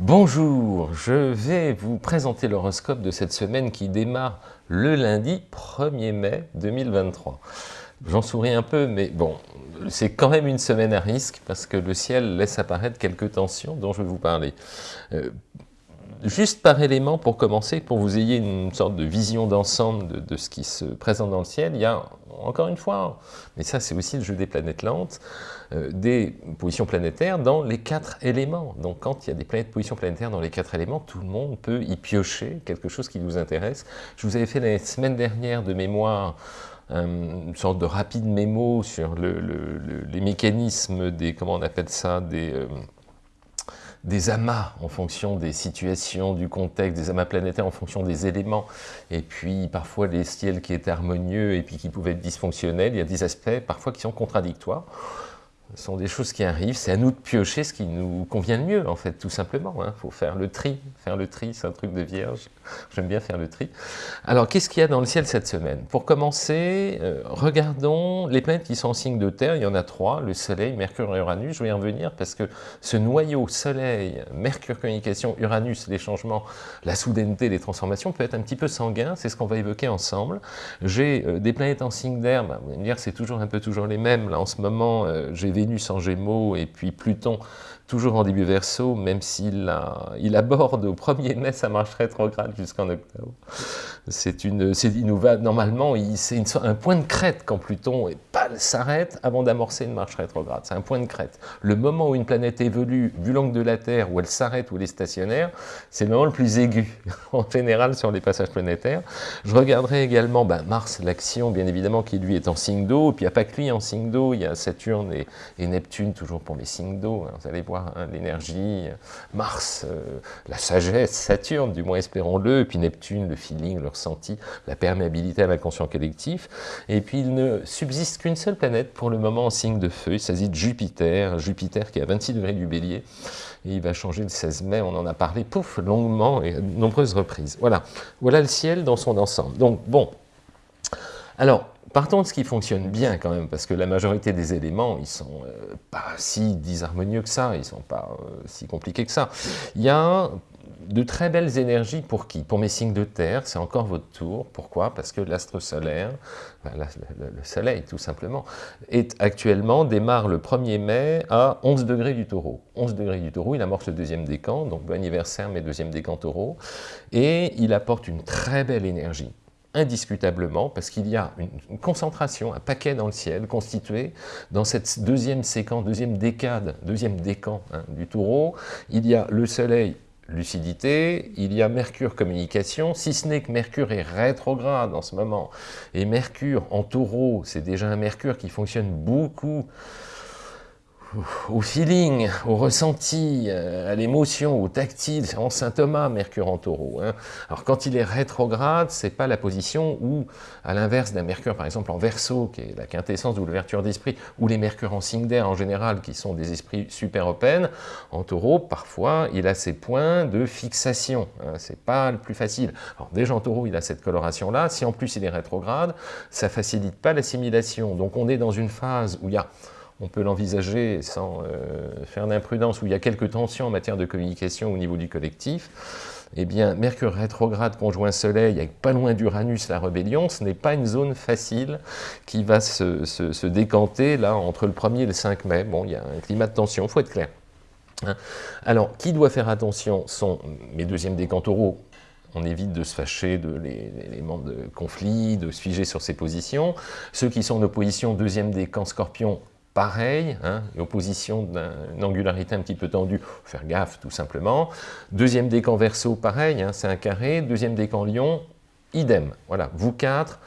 Bonjour, je vais vous présenter l'horoscope de cette semaine qui démarre le lundi 1er mai 2023. J'en souris un peu, mais bon, c'est quand même une semaine à risque parce que le ciel laisse apparaître quelques tensions dont je vais vous parler. Euh, juste par élément pour commencer, pour vous ayez une sorte de vision d'ensemble de, ce qui se présente dans le ciel, il y a encore une fois, mais ça c'est aussi le jeu des planètes lentes, euh, des positions planétaires dans les quatre éléments. Donc quand il y a des planètes, positions planétaires dans les quatre éléments, tout le monde peut y piocher quelque chose qui vous intéresse. Je vous avais fait la semaine dernière de mémoire euh, une sorte de rapide mémo sur les mécanismes des, comment on appelle ça, des... Euh, des amas en fonction des situations, du contexte, des amas planétaires en fonction des éléments, et puis parfois les ciels qui étaient harmonieux et puis qui pouvaient être dysfonctionnels, il y a des aspects parfois qui sont contradictoires. Ce sont des choses qui arrivent, c'est à nous de piocher ce qui nous convient le mieux, en fait, tout simplement. Il hein. faut faire le tri. Faire le tri, c'est un truc de vierge. J'aime bien faire le tri. Alors, qu'est-ce qu'il y a dans le ciel cette semaine? Pour commencer, euh, regardons les planètes qui sont en signe de terre. Il y en a trois, le Soleil, Mercure et Uranus. Je vais y revenir parce que ce noyau Soleil, Mercure, communication, Uranus, les changements, la soudaineté, les transformations, peut être un petit peu sanguin. C'est ce qu'on va évoquer ensemble. J'ai euh, des planètes en signe d'air. Bah, vous allez me dire, c'est toujours un peu toujours les mêmes. Là, en ce moment, euh, j'ai Vénus en Gémeaux et puis Pluton toujours en début verso, même s'il il aborde au 1er mai sa marche rétrograde jusqu'en octobre. C'est une, il nous va, normalement, c'est un point de crête quand Pluton s'arrête avant d'amorcer une marche rétrograde. C'est un point de crête. Le moment où une planète évolue, vu l'angle de la Terre, où elle s'arrête, où elle est stationnaire, c'est le moment le plus aigu, en général, sur les passages planétaires. Je regarderai également ben, Mars, l'action, bien évidemment, qui lui est en signe d'eau, puis il n'y a pas que lui en signe d'eau, il y a Saturne et, Neptune, toujours pour les signes d'eau. Hein. Vous allez voir hein, l'énergie, Mars, euh, la sagesse, Saturne, du moins espérons-le, et puis Neptune, le feeling, le ressenti, la perméabilité à l'inconscient collectif. Et puis il ne subsiste qu'une seule planète pour le moment en signe de feu, il s'agit de Jupiter, Jupiter qui est à 26 degrés du bélier, et il va changer le 16 mai, on en a parlé, pouf, longuement et à nombreuses reprises. Voilà, voilà le ciel dans son ensemble. Donc bon, alors, partons de ce qui fonctionne bien quand même, parce que la majorité des éléments, ils sont euh, pas si disharmonieux que ça, ils sont pas euh, si compliqués que ça. Il y a de très belles énergies pour qui? Pour mes signes de terre, c'est encore votre tour. Pourquoi? Parce que l'astre solaire, le, soleil tout simplement, est actuellement, démarre le 1er mai à 11 degrés du taureau. 11 degrés du taureau, il amorce le deuxième décan, donc bon anniversaire mes deuxième décan taureau, et il apporte une très belle énergie indiscutablement, parce qu'il y a une, concentration, un paquet dans le ciel, constitué dans cette deuxième séquence, deuxième décade, deuxième décan hein, du taureau, il y a le soleil lucidité, il y a Mercure communication, si ce n'est que Mercure est rétrograde en ce moment, et Mercure en taureau, c'est déjà un Mercure qui fonctionne beaucoup au feeling, au ressenti, euh, à l'émotion, au tactile, c'est en Saint Thomas, Mercure en taureau. Hein. Alors quand il est rétrograde, c'est pas la position où, à l'inverse d'un Mercure par exemple en verso, qui est la quintessence de l'ouverture d'esprit, ou les Mercures en signe d'air en général, qui sont des esprits super open, en taureau, parfois, il a ses points de fixation. Hein. C'est pas le plus facile. Alors déjà en taureau, il a cette coloration-là. Si en plus il est rétrograde, ça facilite pas l'assimilation. Donc on est dans une phase où il y a on peut l'envisager sans euh, faire d'imprudence, où il y a quelques tensions en matière de communication au niveau du collectif, eh bien, Mercure rétrograde conjoint Soleil, avec pas loin d'Uranus, la rébellion, ce n'est pas une zone facile qui va se, décanter là entre le 1er et le 5 mai. Bon, il y a un climat de tension, il faut être clair. Hein. Alors, qui doit faire attention sont mes deuxièmes décans taureaux, on évite de se fâcher de l'élément de conflit, de se figer sur ses positions. Ceux qui sont en opposition, deuxième décan scorpion, pareil, hein, opposition d'une angularité un petit peu tendue, faire gaffe tout simplement. Deuxième décan verso, pareil, hein, c'est un carré. Deuxième décan lion, idem. Voilà, vous quatre,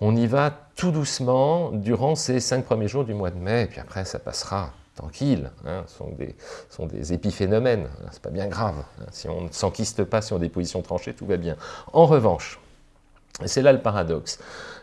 on y va tout doucement durant ces cinq premiers jours du mois de mai, et puis après ça passera tranquille, hein, ce sont des, sont des épiphénomènes, hein, c'est pas bien grave. Si on ne s'enquiste pas sur des positions tranchées, tout va bien. En revanche, C'est là le paradoxe.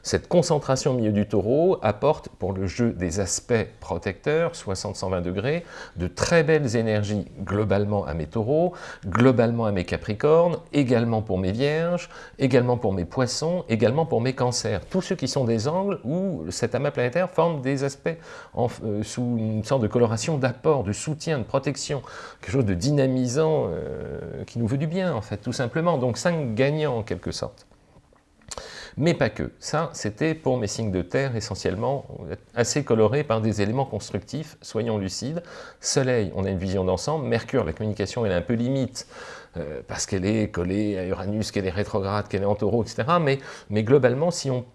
Cette concentration au milieu du taureau apporte pour le jeu des aspects protecteurs, 60-120 degrés, de très belles énergies globalement à mes taureaux, globalement à mes capricornes, également pour mes vierges, également pour mes poissons, également pour mes cancers. Tous ceux qui sont des angles où cet amas planétaire forme des aspects euh, sous une sorte de coloration d'apport, de soutien, de protection, quelque chose de dynamisant euh, qui nous veut du bien en fait, tout simplement. Donc cinq gagnants en quelque sorte mais pas que. Ça, c'était pour mes signes de terre, essentiellement, assez colorés par des éléments constructifs, soyons lucides. Soleil, on a une vision d'ensemble. Mercure, la communication, elle est un peu limite, euh, parce qu'elle est collée à Uranus, qu'elle est rétrograde, qu'elle est en taureau, etc. Mais, globalement, si on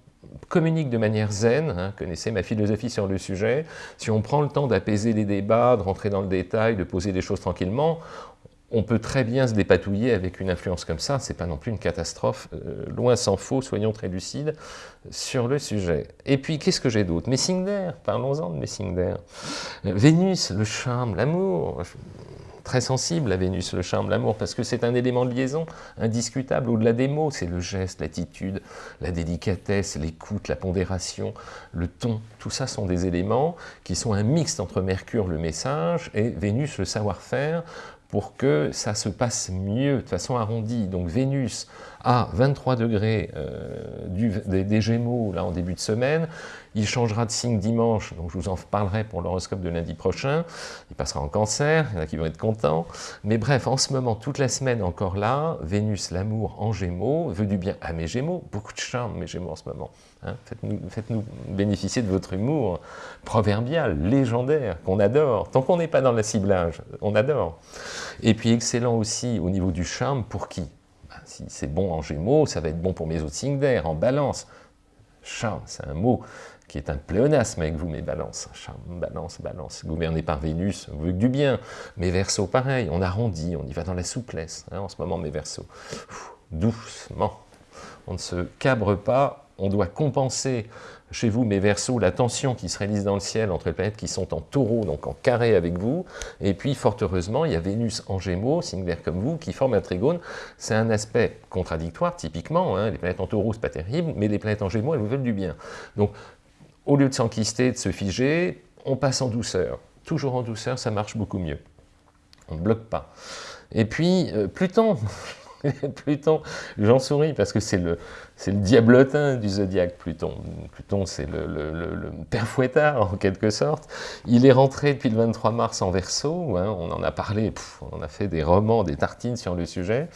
communique de manière zen, hein, connaissez ma philosophie sur le sujet, si on prend le temps d'apaiser les débats, de rentrer dans le détail, de poser les choses tranquillement, on peut très bien se dépatouiller avec une influence comme ça, c'est pas non plus une catastrophe, euh, loin s'en faut, soyons très lucides sur le sujet. Et puis, qu'est-ce que j'ai d'autre? Mes signes d'air, parlons-en de mes signes d'air. Vénus, le charme, l'amour, très sensible à Vénus, le charme, l'amour, parce que c'est un élément de liaison indiscutable au-delà des mots, c'est le geste, l'attitude, la délicatesse, l'écoute, la pondération, le ton, tout ça sont des éléments qui sont un mixte entre Mercure, le message, et Vénus, le savoir-faire, pour que ça se passe mieux, de façon arrondie. Donc Vénus à 23 degrés euh, des, Gémeaux là en début de semaine, il changera de signe dimanche, donc je vous en parlerai pour l'horoscope de lundi prochain, il passera en cancer, il y en a qui vont être contents, mais bref, en ce moment, toute la semaine encore là, Vénus, l'amour en Gémeaux, veut du bien à mes Gémeaux, beaucoup de charme mes Gémeaux en ce moment, hein. faites-nous bénéficier de votre humour proverbial, légendaire, qu'on adore, tant qu'on n'est pas dans le ciblage, on adore. Et puis excellent aussi au niveau du charme, pour qui? Ben, Si c'est bon en Gémeaux, ça va être bon pour mes autres signes d'air, en balance. Charme, c'est un mot qui est un pléonasme avec vous, mes balances. Charme, balance, balance. Gouverné par Vénus, vous veut du bien. Mes versos, pareil, on arrondit, on y va dans la souplesse. Hein, en ce moment, mes versos. doucement. On ne se cabre pas, on doit compenser chez vous, mes versos, la tension qui se réalise dans le ciel entre les planètes qui sont en taureau, donc en carré avec vous, et puis fort heureusement, il y a Vénus en gémeaux, signe vert comme vous, qui forme un trigone. C'est un aspect contradictoire, typiquement, hein. les planètes en taureau, c'est pas terrible, mais les planètes en gémeaux, elles vous veulent du bien. Donc, au lieu de s'enquister, de se figer, on passe en douceur. Toujours en douceur, ça marche beaucoup mieux. On ne bloque pas. Et puis, euh, Pluton, Pluton, j'en souris parce que c'est le, c'est le diablotin du zodiaque, Pluton. Pluton, c'est le, père fouettard, en quelque sorte. Il est rentré depuis le 23 mars en Verseau, hein, on en a parlé, on a fait des romans, des tartines sur le sujet.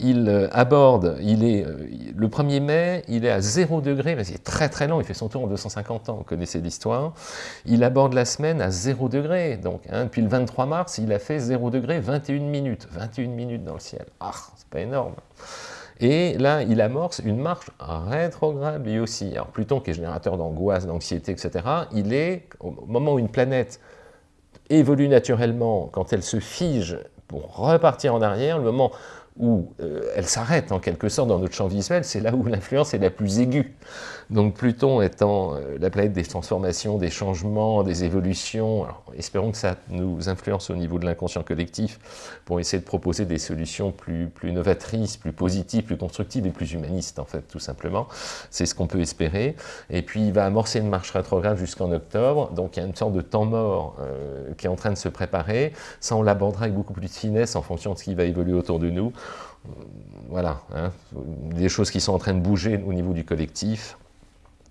Il euh, aborde, il est, euh, le 1er mai, il est à 0 degré, mais c'est très très long, il fait son tour en 250 ans, vous connaissez l'histoire. Il aborde la semaine à 0 degré, donc hein, depuis le 23 mars, il a fait 0 degré 21 minutes, 21 minutes dans le ciel. Ah, c'est pas énorme. Et là, il amorce une marche rétrograde lui aussi. Alors Pluton, qui est générateur d'angoisse, d'anxiété, etc., il est, au moment où une planète évolue naturellement, quand elle se fige pour repartir en arrière, le moment où euh, elle s'arrête en quelque sorte dans notre champ visuel, c'est là où l'influence est la plus aiguë. Donc Pluton étant euh, la planète des transformations, des changements, des évolutions, espérons que ça nous influence au niveau de l'inconscient collectif pour essayer de proposer des solutions plus, plus novatrices, plus positives, plus constructives et plus humanistes en fait, tout simplement. C'est ce qu'on peut espérer. Et puis il va amorcer une marche rétrograde jusqu'en octobre, donc il y a une sorte de temps mort euh, qui est en train de se préparer. Ça on l'abordera avec beaucoup plus de finesse en fonction de ce qui va évoluer autour de nous. Voilà, hein, des choses qui sont en train de bouger au niveau du collectif.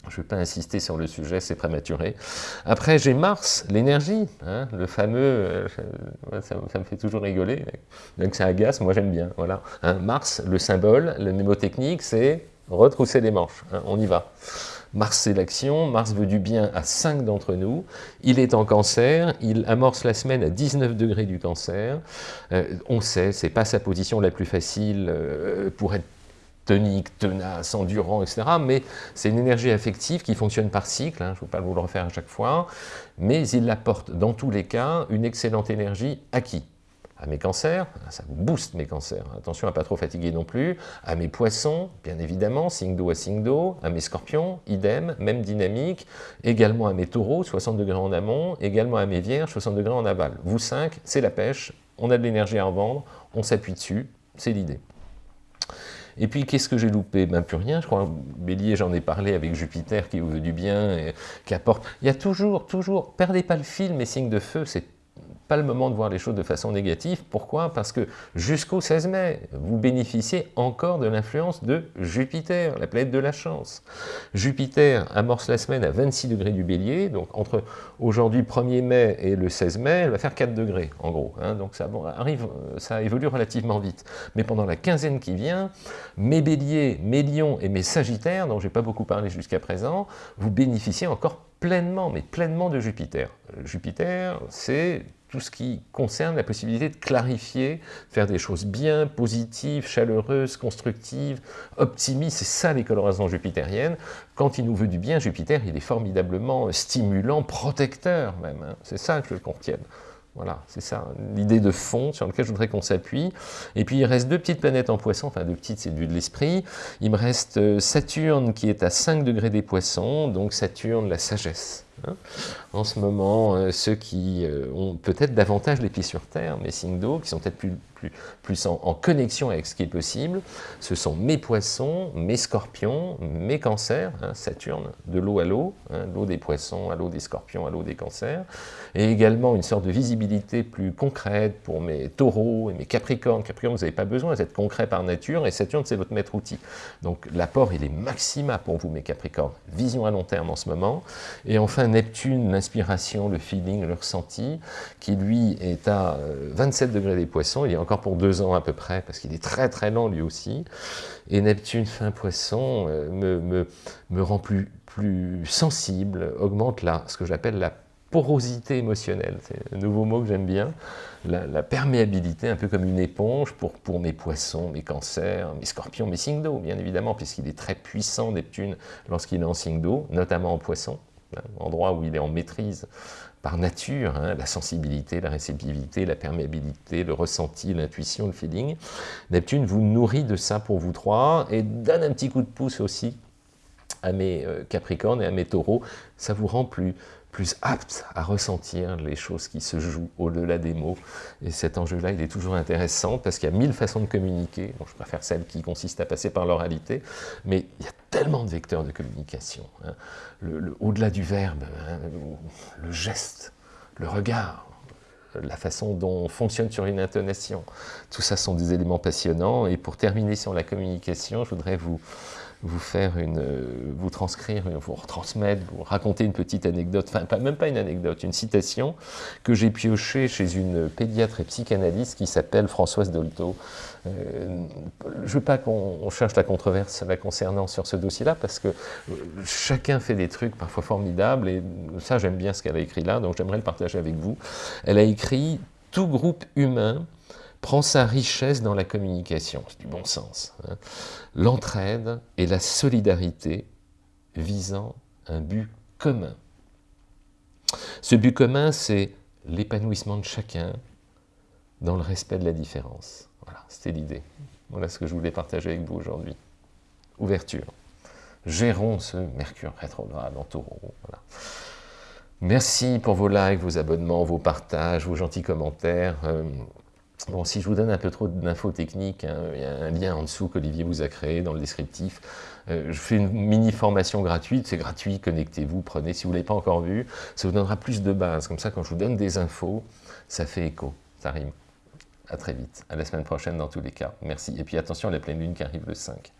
Je ne vais pas insister sur le sujet, c'est prématuré. Après, j'ai Mars, l'énergie, hein, le fameux, euh, ça, me fait toujours rigoler, donc ça agace, moi j'aime bien. Hein, Mars, le symbole, le mnémotechnique, c'est retrousser les manches, on y va. Mars, c'est l'action, Mars veut du bien à 5 d'entre nous, il est en cancer, il amorce la semaine à 19 degrés du cancer, euh, on sait, c'est pas sa position la plus facile euh, pour être tonique, tenace, endurant, etc. Mais c'est une énergie affective qui fonctionne par cycle, hein, je ne vais pas vous le refaire à chaque fois, mais il apporte dans tous les cas une excellente énergie à qui à mes cancers, ça booste mes cancers, attention à pas trop fatiguer non plus, à mes poissons, bien évidemment, signe d'eau à signe d'eau, à mes scorpions, idem, même dynamique, également à mes taureaux, 60 degrés en amont, également à mes vierges, 60 degrés en aval. Vous cinq, c'est la pêche, on a de l'énergie à en vendre, on s'appuie dessus, c'est l'idée. Et puis, qu'est-ce que j'ai loupé? Ben, plus rien. Je crois, Bélier, j'en ai parlé avec Jupiter qui vous veut du bien, et qui apporte... Il y a toujours, toujours, perdez pas le fil, mes signes de feu, c'est pas le moment de voir les choses de façon négative. Pourquoi? Parce que jusqu'au 16 mai, vous bénéficiez encore de l'influence de Jupiter, la planète de la chance. Jupiter amorce la semaine à 26 degrés du bélier, donc entre aujourd'hui 1er mai et le 16 mai, elle va faire 4 degrés en gros. Hein. donc ça arrive, ça évolue relativement vite. Mais pendant la quinzaine qui vient, mes béliers, mes lions et mes sagittaires, dont j'ai pas beaucoup parlé jusqu'à présent, vous bénéficiez encore pleinement, mais pleinement de Jupiter. Jupiter, c'est tout ce qui concerne la possibilité de clarifier, faire des choses bien, positives, chaleureuses, constructives, optimistes, c'est ça les colorations jupitériennes. Quand il nous veut du bien, Jupiter, il est formidablement stimulant, protecteur même, hein. c'est ça que je le contienne. Voilà, c'est ça, l'idée de fond sur laquelle je voudrais qu'on s'appuie. Et puis il reste deux petites planètes en poisson, enfin deux petites, c'est du de l'esprit. Il me reste euh, Saturne qui est à 5 degrés des poissons, donc Saturne, la sagesse. Hein. En ce moment, euh, ceux qui euh, ont peut-être davantage les pieds sur terre, mes signes d'eau, qui sont peut-être plus, plus, en, connexion avec ce qui est possible, ce sont mes poissons, mes scorpions, mes cancers, hein, Saturne, de l'eau à l'eau, hein, l'eau des poissons à l'eau des scorpions, à l'eau des cancers, et également une sorte de visibilité plus concrète pour mes taureaux et mes capricornes. Capricorne, vous n'avez pas besoin, vous êtes concret par nature, et Saturne, c'est votre maître outil. Donc l'apport, il est maxima pour vous, mes capricornes. Vision à long terme en ce moment. Et enfin, Neptune, l'inspiration, le feeling, le ressenti, qui lui est à 27 euh, degrés des poissons, il est encore pour deux ans à peu près, parce qu'il est très très lent lui aussi. Et Neptune, fin poisson, euh, me, me, me rend plus, plus sensible, augmente la, ce que j'appelle la porosité émotionnelle, c'est un nouveau mot que j'aime bien, la, perméabilité, un peu comme une éponge pour, pour mes poissons, mes cancers, mes scorpions, mes signes d'eau, bien évidemment, puisqu'il est très puissant, Neptune, lorsqu'il est en signe d'eau, notamment en poisson, hein, endroit où il est en maîtrise par nature, hein, la sensibilité, la réceptivité, la perméabilité, le ressenti, l'intuition, le feeling. Neptune vous nourrit de ça pour vous trois et donne un petit coup de pouce aussi à mes euh, Capricornes et à mes Taureaux. Ça vous rend plus, plus apte à ressentir les choses qui se jouent au-delà des mots. Et cet enjeu-là, il est toujours intéressant parce qu'il y a mille façons de communiquer. je préfère celle qui consiste à passer par l'oralité, mais il y a tellement de vecteurs de communication. Hein. Le, au-delà du verbe, hein, le geste, le regard, la façon dont on fonctionne sur une intonation. Tout ça sont des éléments passionnants. Et pour terminer sur la communication, je voudrais vous, vous faire une, vous transcrire, vous retransmettre, vous raconter une petite anecdote, enfin pas, même pas une anecdote, une citation que j'ai piochée chez une pédiatre et psychanalyste qui s'appelle Françoise Dolto. Euh, je veux pas qu'on cherche la controverse la concernant sur ce dossier-là, parce que euh, chacun fait des trucs parfois formidables, et ça j'aime bien ce qu'elle a écrit là, donc j'aimerais le partager avec vous. Elle a écrit « Tout groupe humain prend sa richesse dans la communication, c'est du bon sens. Hein. L'entraide et la solidarité visant un but commun. Ce but commun, c'est l'épanouissement de chacun dans le respect de la différence. Voilà, c'était l'idée. Voilà ce que je voulais partager avec vous aujourd'hui. Ouverture. Gérons ce Mercure rétrograde en taureau. Merci pour vos likes, vos abonnements, vos partages, vos gentils commentaires. Euh, Bon, si je vous donne un peu trop d'infos techniques, hein, il y a un lien en dessous qu'Olivier vous a créé dans le descriptif. Euh, je fais une mini formation gratuite, c'est gratuit, connectez-vous, prenez, si vous ne l'avez pas encore vu, ça vous donnera plus de base. Comme ça, quand je vous donne des infos, ça fait écho, ça rime. À très vite, à la semaine prochaine dans tous les cas. Merci. Et puis attention à la pleine lune qui arrive le 5.